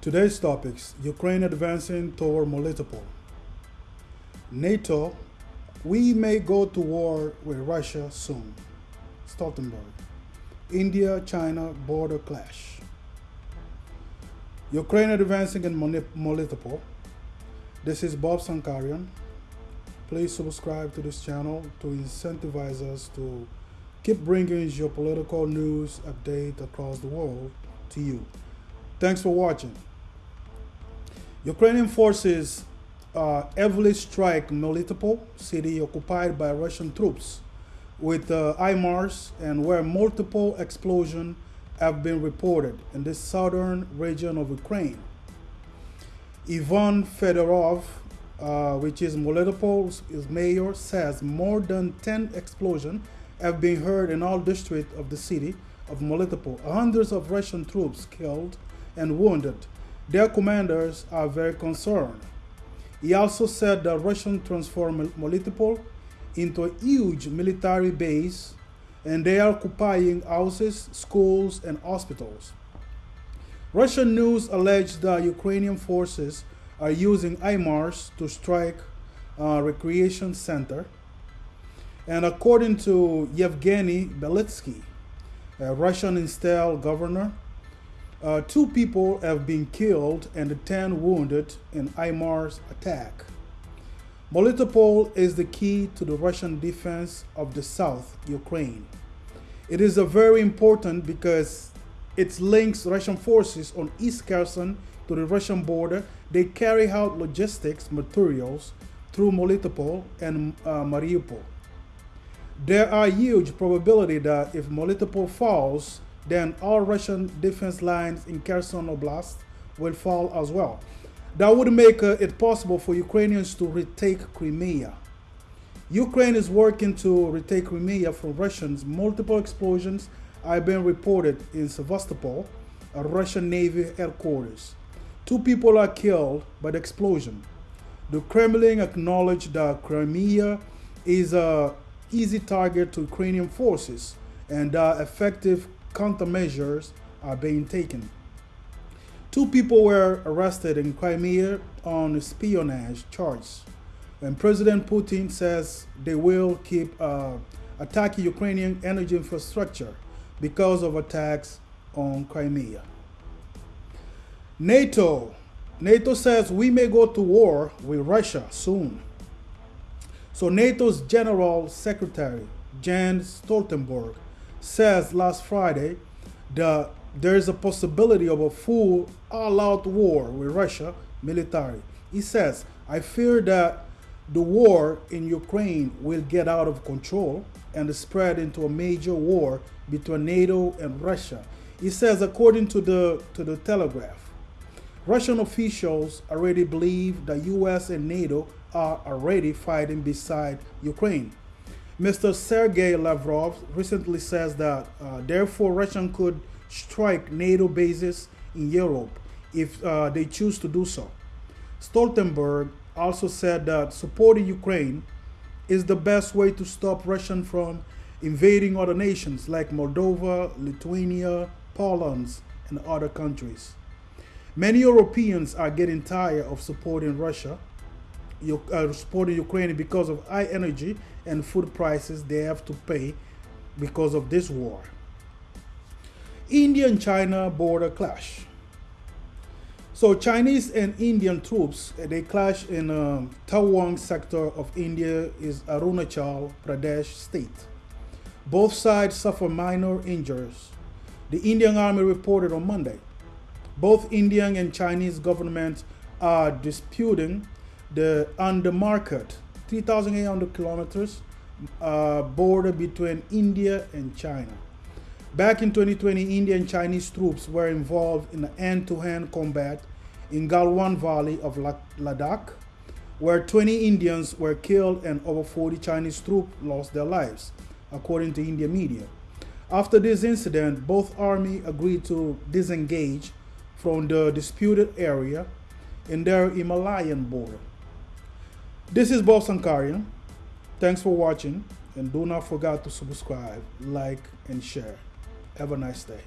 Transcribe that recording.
Today's topics Ukraine advancing toward Melitopol. NATO, we may go to war with Russia soon. Stoltenberg. India China border clash. Ukraine advancing in Melitopol. This is Bob Sankarian. Please subscribe to this channel to incentivize us to keep bringing geopolitical news update across the world to you. Thanks for watching. Ukrainian forces uh, heavily strike Melitopol city occupied by Russian troops with uh, HIMARS and where multiple explosions have been reported in the southern region of Ukraine. Ivan Fedorov, uh, which is Melitopol's mayor, says more than 10 explosions have been heard in all districts of the city of Melitopol. Hundreds of Russian troops killed and wounded. Their commanders are very concerned. He also said that Russian transformed Melitopol into a huge military base and they are occupying houses, schools, and hospitals. Russian news alleged that Ukrainian forces are using HIMARS to strike a recreation center. And according to Yevgeny Balitsky, a Russian installed governor, uh, two people have been killed and 10 wounded in HIMARS attack. Melitopol is the key to the Russian defense of the south, Ukraine. It is a very important because it links Russian forces on East Kherson to the Russian border. They carry out logistics materials through Melitopol and uh, Mariupol. There are huge probability that if Melitopol falls, then all Russian defense lines in Kherson Oblast will fall as well. That would make uh, it possible for Ukrainians to retake Crimea. Ukraine is working to retake Crimea from Russians. Multiple explosions have been reported in Sevastopol, a Russian Navy headquarters. Two people are killed by the explosion. The Kremlin acknowledged that Crimea is an easy target to Ukrainian forces and that effective countermeasures are being taken. Two people were arrested in Crimea on espionage charges. And President Putin says they will keep uh, attacking Ukrainian energy infrastructure because of attacks on Crimea. NATO. NATO says we may go to war with Russia soon. So NATO's General Secretary, Jens Stoltenberg, says last Friday that there is a possibility of a full all-out war with Russia military. He says, I fear that the war in Ukraine will get out of control and spread into a major war between NATO and Russia. He says, according to the, to the Telegraph, Russian officials already believe the US and NATO are already fighting beside Ukraine. Mr. Sergei Lavrov recently says that, uh, therefore, Russia could strike NATO bases in Europe if uh, they choose to do so. Stoltenberg also said that supporting Ukraine is the best way to stop Russia from invading other nations like Moldova, Lithuania, Poland, and other countries. Many Europeans are getting tired of supporting Russia, uh, supporting Ukraine because of high energy and food prices they have to pay because of this war. India and China border clash. So Chinese and Indian troops, they clash in um, Tawang sector of India is Arunachal Pradesh state. Both sides suffer minor injuries. The Indian army reported on Monday. Both Indian and Chinese governments are disputing the on the undermarket 3,800 kilometers uh, border between India and China. Back in 2020, Indian Chinese troops were involved in the hand-to-hand combat in Galwan Valley of Ladakh, where 20 Indians were killed and over 40 Chinese troops lost their lives, according to Indian media. After this incident, both armies agreed to disengage from the disputed area in their Himalayan border. This is Bob Sankarian. Thanks for watching and do not forget to subscribe, like, and share. Have a nice day.